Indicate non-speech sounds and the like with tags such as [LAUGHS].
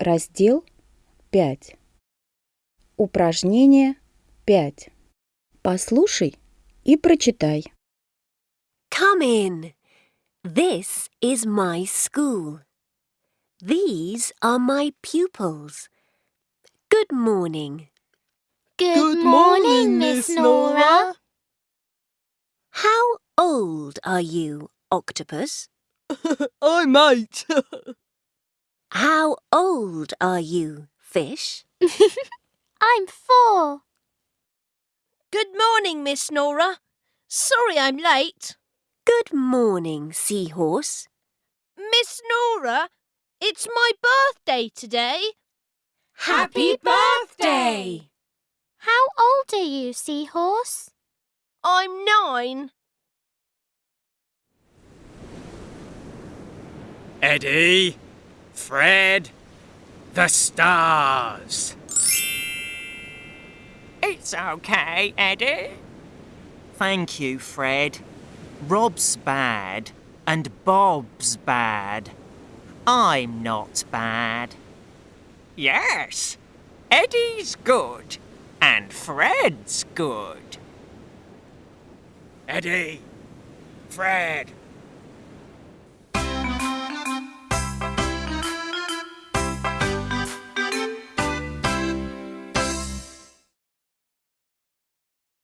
Раздел 5. Упражнение 5. Послушай и прочитай. Come in. This is my school. These are my pupils. Good morning. Good, morning, Miss Nora. How old are you, Octopus? I'm eight. How old are you, Fish? [LAUGHS] I'm four. Good morning, Miss Nora. Sorry I'm late. Good morning, Seahorse. Miss Nora, it's my birthday today. Happy birthday! How old are you, Seahorse? I'm nine. Eddie, Fred, the stars. It's okay, Eddie. Thank you, Fred. Rob's bad and Bob's bad. I'm not bad. Yes, Eddie's good and Fred's good. Eddie, Fred,